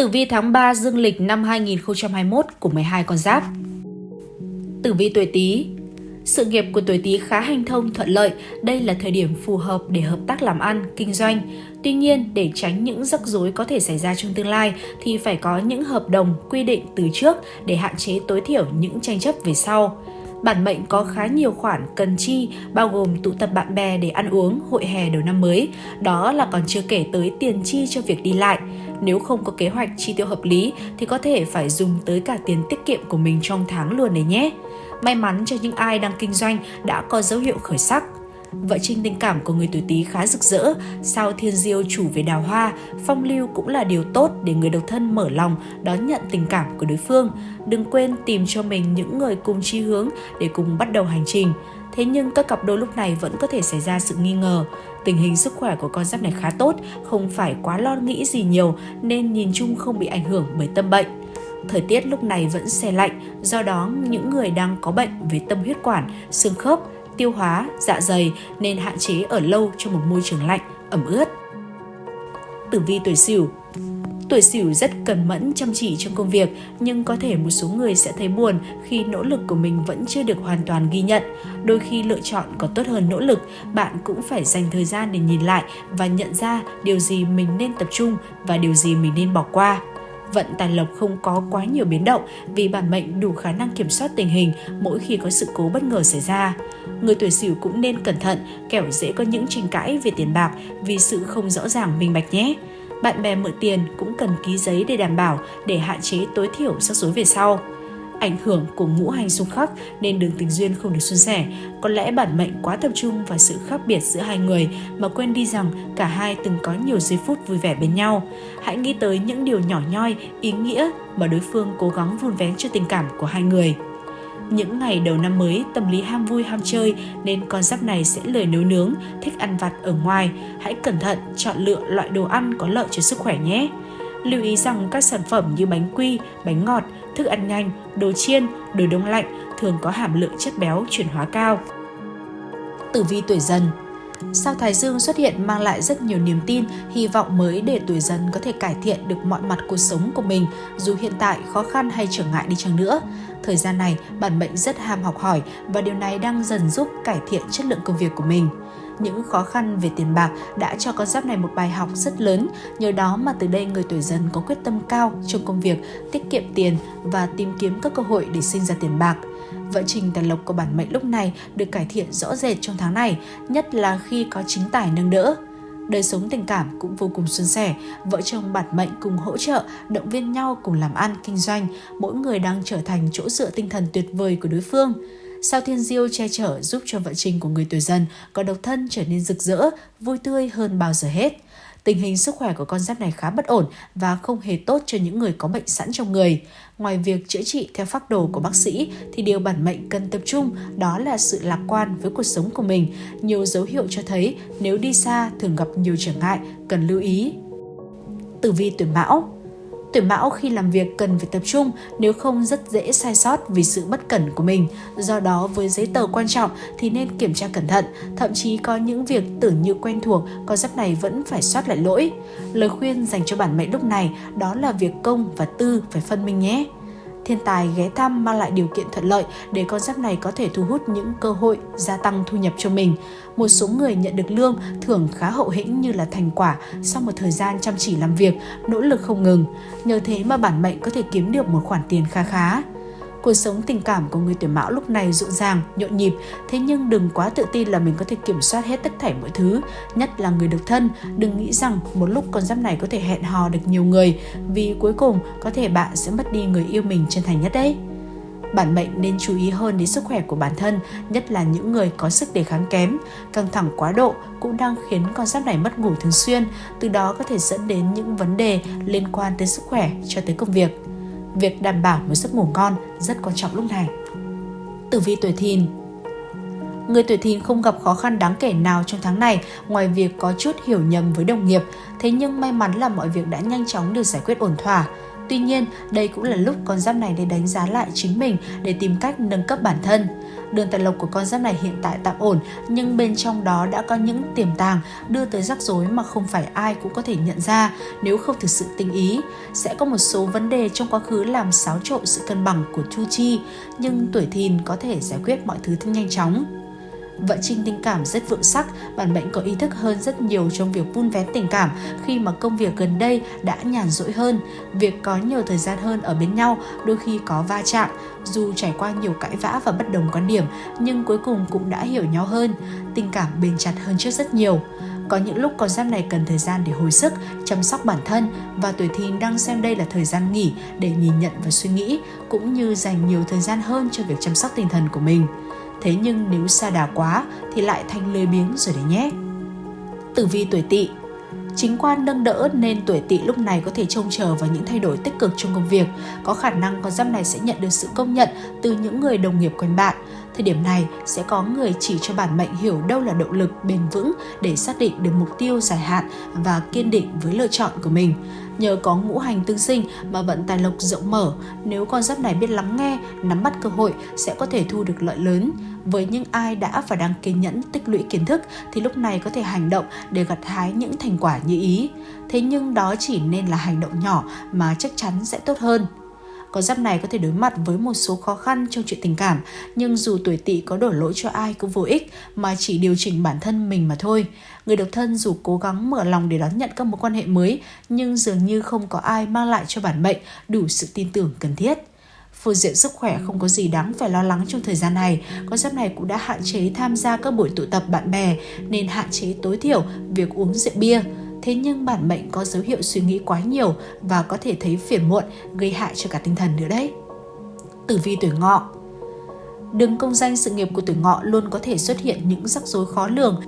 Tử vi tháng 3 dương lịch năm 2021 của 12 con giáp. Tử vi tuổi Tý sự nghiệp của tuổi Tý khá hành thông thuận lợi, đây là thời điểm phù hợp để hợp tác làm ăn, kinh doanh. Tuy nhiên, để tránh những rắc rối có thể xảy ra trong tương lai thì phải có những hợp đồng quy định từ trước để hạn chế tối thiểu những tranh chấp về sau. Bản mệnh có khá nhiều khoản cần chi, bao gồm tụ tập bạn bè để ăn uống, hội hè đầu năm mới. Đó là còn chưa kể tới tiền chi cho việc đi lại. Nếu không có kế hoạch chi tiêu hợp lý thì có thể phải dùng tới cả tiền tiết kiệm của mình trong tháng luôn đấy nhé. May mắn cho những ai đang kinh doanh đã có dấu hiệu khởi sắc. Vợ trinh tình cảm của người tuổi Tý khá rực rỡ, sao thiên diêu chủ về đào hoa, phong lưu cũng là điều tốt để người độc thân mở lòng đón nhận tình cảm của đối phương. Đừng quên tìm cho mình những người cùng chí hướng để cùng bắt đầu hành trình. Thế nhưng các cặp đôi lúc này vẫn có thể xảy ra sự nghi ngờ. Tình hình sức khỏe của con giáp này khá tốt, không phải quá lo nghĩ gì nhiều nên nhìn chung không bị ảnh hưởng bởi tâm bệnh. Thời tiết lúc này vẫn xe lạnh, do đó những người đang có bệnh về tâm huyết quản, xương khớp, tiêu hóa, dạ dày nên hạn chế ở lâu trong một môi trường lạnh, ẩm ướt. Tử vi tuổi Sửu Tuổi Sửu rất cần mẫn chăm chỉ trong công việc, nhưng có thể một số người sẽ thấy buồn khi nỗ lực của mình vẫn chưa được hoàn toàn ghi nhận. Đôi khi lựa chọn có tốt hơn nỗ lực, bạn cũng phải dành thời gian để nhìn lại và nhận ra điều gì mình nên tập trung và điều gì mình nên bỏ qua vận tài lộc không có quá nhiều biến động vì bản mệnh đủ khả năng kiểm soát tình hình mỗi khi có sự cố bất ngờ xảy ra. Người tuổi Sửu cũng nên cẩn thận, kẻo dễ có những tranh cãi về tiền bạc vì sự không rõ ràng minh bạch nhé. Bạn bè mượn tiền cũng cần ký giấy để đảm bảo để hạn chế tối thiểu rắc rối về sau ảnh hưởng của ngũ hành xung khắc nên đường tình duyên không được suôn sẻ. Có lẽ bản mệnh quá tập trung vào sự khác biệt giữa hai người mà quên đi rằng cả hai từng có nhiều giây phút vui vẻ bên nhau. Hãy nghĩ tới những điều nhỏ nhoi, ý nghĩa mà đối phương cố gắng vun vén cho tình cảm của hai người. Những ngày đầu năm mới, tâm lý ham vui ham chơi nên con giáp này sẽ lười nấu nướng, thích ăn vặt ở ngoài. Hãy cẩn thận chọn lựa loại đồ ăn có lợi cho sức khỏe nhé. Lưu ý rằng các sản phẩm như bánh quy, bánh ngọt, thức ăn nhanh, đồ chiên, đồ đông lạnh thường có hàm lượng chất béo chuyển hóa cao. Tử vi tuổi dần Sao Thái Dương xuất hiện mang lại rất nhiều niềm tin, hy vọng mới để tuổi dần có thể cải thiện được mọi mặt cuộc sống của mình, dù hiện tại khó khăn hay trở ngại đi chăng nữa. Thời gian này, bản mệnh rất ham học hỏi và điều này đang dần giúp cải thiện chất lượng công việc của mình những khó khăn về tiền bạc đã cho con giáp này một bài học rất lớn. Nhờ đó mà từ đây người tuổi dần có quyết tâm cao trong công việc, tiết kiệm tiền và tìm kiếm các cơ hội để sinh ra tiền bạc. Vận trình tài lộc của bản mệnh lúc này được cải thiện rõ rệt trong tháng này, nhất là khi có chính tài nâng đỡ đời sống tình cảm cũng vô cùng suôn sẻ. Vợ chồng bản mệnh cùng hỗ trợ, động viên nhau cùng làm ăn, kinh doanh. Mỗi người đang trở thành chỗ dựa tinh thần tuyệt vời của đối phương. Sao Thiên Diêu che chở giúp cho vận trình của người tuổi dần có độc thân trở nên rực rỡ, vui tươi hơn bao giờ hết. Tình hình sức khỏe của con giáp này khá bất ổn và không hề tốt cho những người có bệnh sẵn trong người. Ngoài việc chữa trị theo phác đồ của bác sĩ thì điều bản mệnh cần tập trung đó là sự lạc quan với cuộc sống của mình. Nhiều dấu hiệu cho thấy nếu đi xa thường gặp nhiều trở ngại, cần lưu ý. Tử vi tuổi Mão Tuổi mão khi làm việc cần phải tập trung, nếu không rất dễ sai sót vì sự bất cẩn của mình. Do đó với giấy tờ quan trọng thì nên kiểm tra cẩn thận, thậm chí có những việc tưởng như quen thuộc, con giáp này vẫn phải soát lại lỗi. Lời khuyên dành cho bản mệnh lúc này đó là việc công và tư phải phân minh nhé thiên tài ghé thăm mang lại điều kiện thuận lợi để con giáp này có thể thu hút những cơ hội gia tăng thu nhập cho mình. Một số người nhận được lương thưởng khá hậu hĩnh như là thành quả sau một thời gian chăm chỉ làm việc, nỗ lực không ngừng. Nhờ thế mà bản mệnh có thể kiếm được một khoản tiền khá khá. Cuộc sống tình cảm của người tuổi mão lúc này rộn ràng, nhộn nhịp, thế nhưng đừng quá tự tin là mình có thể kiểm soát hết tất thảy mọi thứ, nhất là người độc thân. Đừng nghĩ rằng một lúc con giáp này có thể hẹn hò được nhiều người, vì cuối cùng có thể bạn sẽ mất đi người yêu mình chân thành nhất đấy. Bản mệnh nên chú ý hơn đến sức khỏe của bản thân, nhất là những người có sức đề kháng kém. Căng thẳng quá độ cũng đang khiến con giáp này mất ngủ thường xuyên, từ đó có thể dẫn đến những vấn đề liên quan tới sức khỏe cho tới công việc. Việc đảm bảo một giấc ngủ ngon rất quan trọng lúc này. Tử vi tuổi thìn Người tuổi thìn không gặp khó khăn đáng kể nào trong tháng này ngoài việc có chút hiểu nhầm với đồng nghiệp, thế nhưng may mắn là mọi việc đã nhanh chóng được giải quyết ổn thỏa. Tuy nhiên, đây cũng là lúc con giáp này để đánh giá lại chính mình để tìm cách nâng cấp bản thân. Đường tài lộc của con giáp này hiện tại tạm ổn, nhưng bên trong đó đã có những tiềm tàng đưa tới rắc rối mà không phải ai cũng có thể nhận ra nếu không thực sự tinh ý. Sẽ có một số vấn đề trong quá khứ làm xáo trộn sự cân bằng của Chu Chi, nhưng tuổi thìn có thể giải quyết mọi thứ nhanh chóng. Vận trình tình cảm rất vượng sắc, bản mệnh có ý thức hơn rất nhiều trong việc vun vén tình cảm khi mà công việc gần đây đã nhàn rỗi hơn. Việc có nhiều thời gian hơn ở bên nhau đôi khi có va chạm, dù trải qua nhiều cãi vã và bất đồng quan điểm nhưng cuối cùng cũng đã hiểu nhau hơn, tình cảm bền chặt hơn trước rất nhiều. Có những lúc con giáp này cần thời gian để hồi sức, chăm sóc bản thân và tuổi thìn đang xem đây là thời gian nghỉ để nhìn nhận và suy nghĩ cũng như dành nhiều thời gian hơn cho việc chăm sóc tinh thần của mình. Thế nhưng nếu xa đà quá thì lại thành lười biếng rồi đấy nhé. Tử vi tuổi tỵ Chính quan nâng đỡ nên tuổi tỵ lúc này có thể trông chờ vào những thay đổi tích cực trong công việc. Có khả năng con giáp này sẽ nhận được sự công nhận từ những người đồng nghiệp quanh bạn. Thời điểm này sẽ có người chỉ cho bản mệnh hiểu đâu là động lực, bền vững để xác định được mục tiêu dài hạn và kiên định với lựa chọn của mình. Nhờ có ngũ hành tương sinh mà vận tài lộc rộng mở, nếu con giáp này biết lắng nghe, nắm bắt cơ hội sẽ có thể thu được lợi lớn. Với những ai đã và đang kiên nhẫn tích lũy kiến thức thì lúc này có thể hành động để gặt hái những thành quả như ý. Thế nhưng đó chỉ nên là hành động nhỏ mà chắc chắn sẽ tốt hơn. Con giáp này có thể đối mặt với một số khó khăn trong chuyện tình cảm, nhưng dù tuổi tỵ có đổ lỗi cho ai cũng vô ích mà chỉ điều chỉnh bản thân mình mà thôi. Người độc thân dù cố gắng mở lòng để đón nhận các mối quan hệ mới, nhưng dường như không có ai mang lại cho bản mệnh đủ sự tin tưởng cần thiết. Phương diện sức khỏe không có gì đáng phải lo lắng trong thời gian này. Con giáp này cũng đã hạn chế tham gia các buổi tụ tập bạn bè nên hạn chế tối thiểu việc uống rượu bia. Thế nhưng bản mệnh có dấu hiệu suy nghĩ quá nhiều và có thể thấy phiền muộn, gây hại cho cả tinh thần nữa đấy. Tử vi tuổi ngọ Đường công danh sự nghiệp của tuổi ngọ luôn có thể xuất hiện những rắc rối khó lường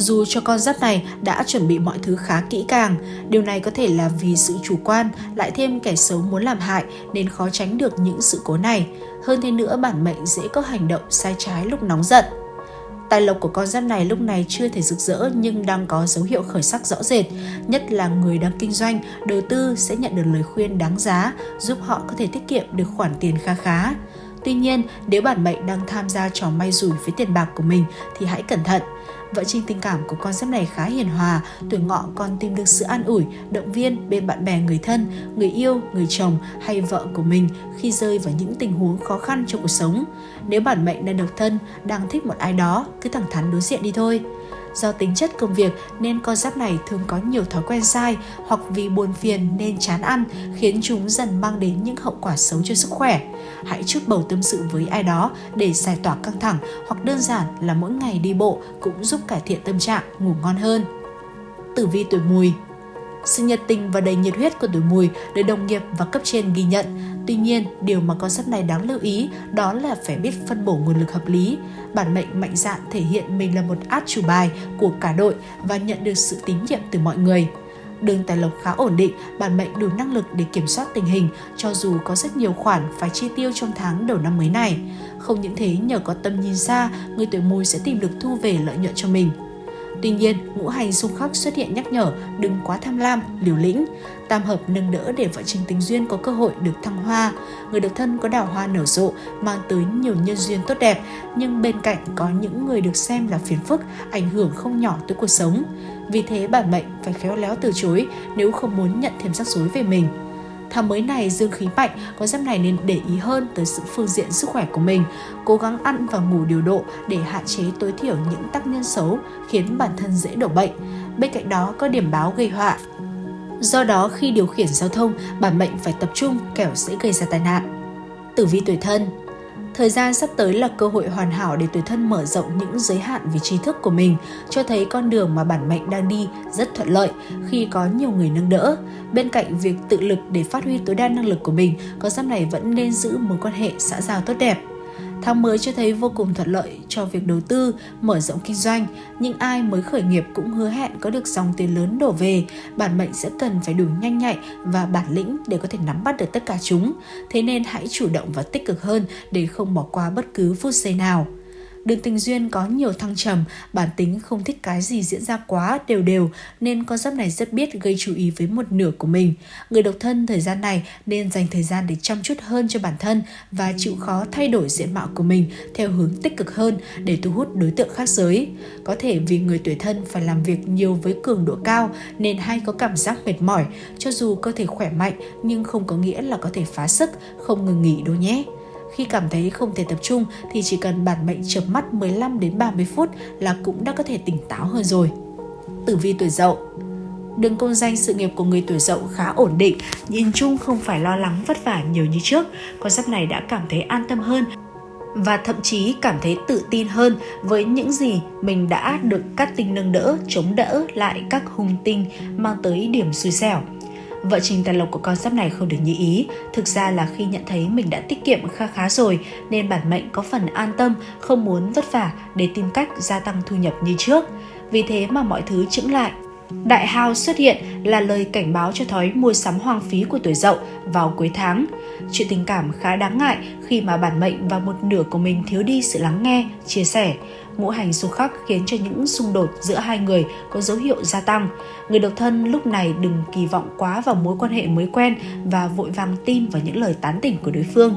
dù cho con giáp này đã chuẩn bị mọi thứ khá kỹ càng, điều này có thể là vì sự chủ quan, lại thêm kẻ xấu muốn làm hại nên khó tránh được những sự cố này. Hơn thế nữa, bản mệnh dễ có hành động sai trái lúc nóng giận. Tài lộc của con giáp này lúc này chưa thể rực rỡ nhưng đang có dấu hiệu khởi sắc rõ rệt. Nhất là người đang kinh doanh, đầu tư sẽ nhận được lời khuyên đáng giá, giúp họ có thể tiết kiệm được khoản tiền kha khá. Tuy nhiên, nếu bản mệnh đang tham gia trò may rủi với tiền bạc của mình thì hãy cẩn thận. Vợ trình tình cảm của con giáp này khá hiền hòa, tuổi ngọ còn tìm được sự an ủi, động viên bên bạn bè người thân, người yêu, người chồng hay vợ của mình khi rơi vào những tình huống khó khăn trong cuộc sống. Nếu bản mệnh đang độc thân, đang thích một ai đó, cứ thẳng thắn đối diện đi thôi. Do tính chất công việc nên con giáp này thường có nhiều thói quen sai hoặc vì buồn phiền nên chán ăn khiến chúng dần mang đến những hậu quả xấu cho sức khỏe. Hãy chút bầu tâm sự với ai đó để giải tỏa căng thẳng hoặc đơn giản là mỗi ngày đi bộ cũng giúp cải thiện tâm trạng, ngủ ngon hơn. Tử vi tuổi mùi sự nhiệt tình và đầy nhiệt huyết của tuổi mùi được đồng nghiệp và cấp trên ghi nhận. Tuy nhiên, điều mà con sắp này đáng lưu ý đó là phải biết phân bổ nguồn lực hợp lý. Bản mệnh mạnh dạn thể hiện mình là một át chủ bài của cả đội và nhận được sự tín nhiệm từ mọi người. Đường tài lộc khá ổn định, bản mệnh đủ năng lực để kiểm soát tình hình cho dù có rất nhiều khoản phải chi tiêu trong tháng đầu năm mới này. Không những thế, nhờ có tâm nhìn xa, người tuổi mùi sẽ tìm được thu về lợi nhuận cho mình. Tuy nhiên, ngũ hành xung khắc xuất hiện nhắc nhở đừng quá tham lam, liều lĩnh. Tam hợp nâng đỡ để vợ chồng tình duyên có cơ hội được thăng hoa. Người độc thân có đào hoa nở rộ, mang tới nhiều nhân duyên tốt đẹp, nhưng bên cạnh có những người được xem là phiền phức, ảnh hưởng không nhỏ tới cuộc sống. Vì thế bản mệnh phải khéo léo từ chối nếu không muốn nhận thêm rắc rối về mình. Tháng mới này dương khí mạnh, có giáp này nên để ý hơn tới sự phương diện sức khỏe của mình, cố gắng ăn và ngủ điều độ để hạn chế tối thiểu những tác nhân xấu khiến bản thân dễ đổ bệnh. Bên cạnh đó có điểm báo gây họa. Do đó khi điều khiển giao thông, bản mệnh phải tập trung kẻo sẽ gây ra tai nạn. Tử vi tuổi thân Thời gian sắp tới là cơ hội hoàn hảo để tuổi thân mở rộng những giới hạn về trí thức của mình, cho thấy con đường mà bản mệnh đang đi rất thuận lợi khi có nhiều người nâng đỡ. Bên cạnh việc tự lực để phát huy tối đa năng lực của mình, con giáp này vẫn nên giữ mối quan hệ xã giao tốt đẹp. Tháng mới cho thấy vô cùng thuận lợi cho việc đầu tư, mở rộng kinh doanh, nhưng ai mới khởi nghiệp cũng hứa hẹn có được dòng tiền lớn đổ về, bản mệnh sẽ cần phải đủ nhanh nhạy và bản lĩnh để có thể nắm bắt được tất cả chúng. Thế nên hãy chủ động và tích cực hơn để không bỏ qua bất cứ phút giây nào. Đường tình duyên có nhiều thăng trầm, bản tính không thích cái gì diễn ra quá đều đều nên con giáp này rất biết gây chú ý với một nửa của mình. Người độc thân thời gian này nên dành thời gian để chăm chút hơn cho bản thân và chịu khó thay đổi diện mạo của mình theo hướng tích cực hơn để thu hút đối tượng khác giới. Có thể vì người tuổi thân phải làm việc nhiều với cường độ cao nên hay có cảm giác mệt mỏi, cho dù cơ thể khỏe mạnh nhưng không có nghĩa là có thể phá sức, không ngừng nghỉ đâu nhé. Khi cảm thấy không thể tập trung thì chỉ cần bản mệnh chợp mắt 15 đến 30 phút là cũng đã có thể tỉnh táo hơn rồi. Tử vi tuổi Dậu Đường công danh sự nghiệp của người tuổi Dậu khá ổn định, nhìn chung không phải lo lắng vất vả nhiều như trước. Con giáp này đã cảm thấy an tâm hơn và thậm chí cảm thấy tự tin hơn với những gì mình đã được các tinh nâng đỡ, chống đỡ lại các hung tinh mang tới điểm xui xẻo. Vợ trình tài lộc của con giáp này không được như ý, thực ra là khi nhận thấy mình đã tiết kiệm kha khá rồi nên bản mệnh có phần an tâm, không muốn vất vả để tìm cách gia tăng thu nhập như trước. Vì thế mà mọi thứ chững lại. Đại hao xuất hiện là lời cảnh báo cho thói mua sắm hoang phí của tuổi dậu vào cuối tháng. Chuyện tình cảm khá đáng ngại khi mà bản mệnh và một nửa của mình thiếu đi sự lắng nghe, chia sẻ ngũ hành xung khắc khiến cho những xung đột giữa hai người có dấu hiệu gia tăng. Người độc thân lúc này đừng kỳ vọng quá vào mối quan hệ mới quen và vội vàng tin vào những lời tán tỉnh của đối phương.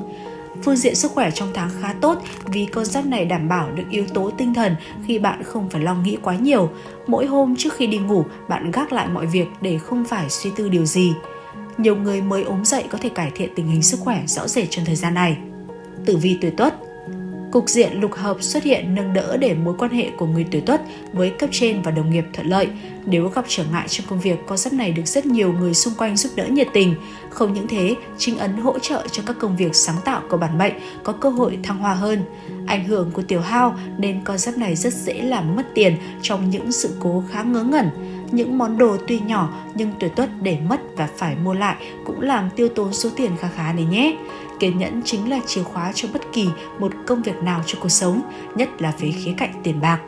Phương diện sức khỏe trong tháng khá tốt vì con giáp này đảm bảo được yếu tố tinh thần khi bạn không phải lo nghĩ quá nhiều. Mỗi hôm trước khi đi ngủ, bạn gác lại mọi việc để không phải suy tư điều gì. Nhiều người mới ốm dậy có thể cải thiện tình hình sức khỏe rõ rệt trong thời gian này. Tử vi tuổi tuất Cục diện lục hợp xuất hiện nâng đỡ để mối quan hệ của người tuổi tuất với cấp trên và đồng nghiệp thuận lợi. Nếu gặp trở ngại trong công việc, con giáp này được rất nhiều người xung quanh giúp đỡ nhiệt tình. Không những thế, chính ấn hỗ trợ cho các công việc sáng tạo của bản mệnh có cơ hội thăng hoa hơn. Ảnh hưởng của tiểu hao nên con giáp này rất dễ làm mất tiền trong những sự cố khá ngớ ngẩn. Những món đồ tuy nhỏ nhưng tuổi tuất để mất và phải mua lại cũng làm tiêu tốn số tiền khá khá đấy nhé. Kiên nhẫn chính là chìa khóa cho bất kỳ một công việc nào trong cuộc sống, nhất là về khía cạnh tiền bạc.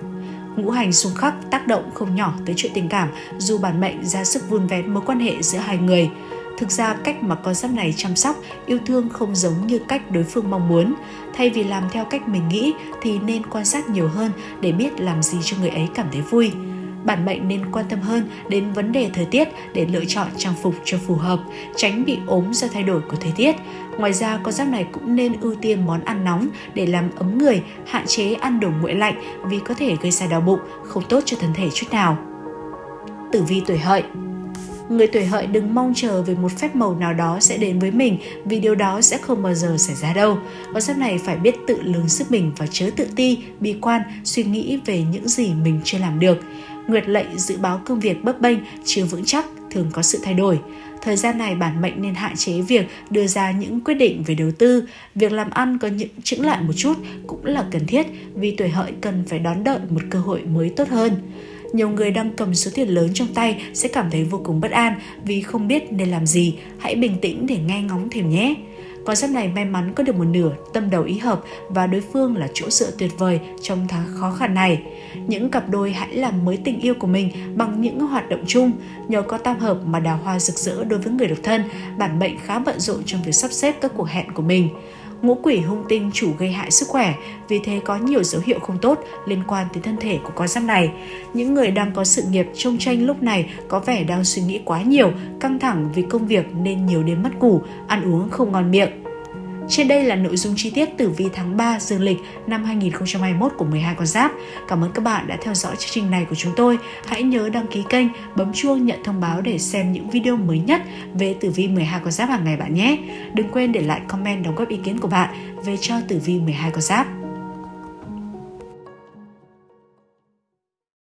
Ngũ hành xung khắc tác động không nhỏ tới chuyện tình cảm dù bản mệnh ra sức vun vén mối quan hệ giữa hai người. Thực ra cách mà con giáp này chăm sóc, yêu thương không giống như cách đối phương mong muốn. Thay vì làm theo cách mình nghĩ thì nên quan sát nhiều hơn để biết làm gì cho người ấy cảm thấy vui bản mệnh nên quan tâm hơn đến vấn đề thời tiết để lựa chọn trang phục cho phù hợp, tránh bị ốm do thay đổi của thời tiết. Ngoài ra, con giáp này cũng nên ưu tiên món ăn nóng để làm ấm người, hạn chế ăn đồ nguội lạnh vì có thể gây ra đau bụng, không tốt cho thân thể chút nào. Tử vi tuổi hợi Người tuổi hợi đừng mong chờ về một phép màu nào đó sẽ đến với mình vì điều đó sẽ không bao giờ xảy ra đâu. Con giáp này phải biết tự lường sức mình và chớ tự ti, bi quan, suy nghĩ về những gì mình chưa làm được. Nguyệt lệnh dự báo công việc bấp bênh, chưa vững chắc, thường có sự thay đổi. Thời gian này bản mệnh nên hạn chế việc đưa ra những quyết định về đầu tư, việc làm ăn có những chững lại một chút cũng là cần thiết vì tuổi hợi cần phải đón đợi một cơ hội mới tốt hơn. Nhiều người đang cầm số tiền lớn trong tay sẽ cảm thấy vô cùng bất an vì không biết nên làm gì. Hãy bình tĩnh để nghe ngóng thêm nhé. Con giáp này may mắn có được một nửa tâm đầu ý hợp và đối phương là chỗ dựa tuyệt vời trong tháng khó khăn này. Những cặp đôi hãy làm mới tình yêu của mình bằng những hoạt động chung. Nhờ có tam hợp mà đào hoa rực rỡ đối với người độc thân, bản mệnh khá bận rộn trong việc sắp xếp các cuộc hẹn của mình ngũ quỷ hung tinh chủ gây hại sức khỏe, vì thế có nhiều dấu hiệu không tốt liên quan tới thân thể của con giáp này. Những người đang có sự nghiệp trông tranh lúc này có vẻ đang suy nghĩ quá nhiều, căng thẳng vì công việc nên nhiều đêm mất ngủ, ăn uống không ngon miệng. Trên đây là nội dung chi tiết tử vi tháng 3 dương lịch năm 2021 của 12 con giáp. Cảm ơn các bạn đã theo dõi chương trình này của chúng tôi. Hãy nhớ đăng ký kênh, bấm chuông nhận thông báo để xem những video mới nhất về tử vi 12 con giáp hàng ngày bạn nhé. Đừng quên để lại comment đóng góp ý kiến của bạn về cho tử vi 12 con giáp.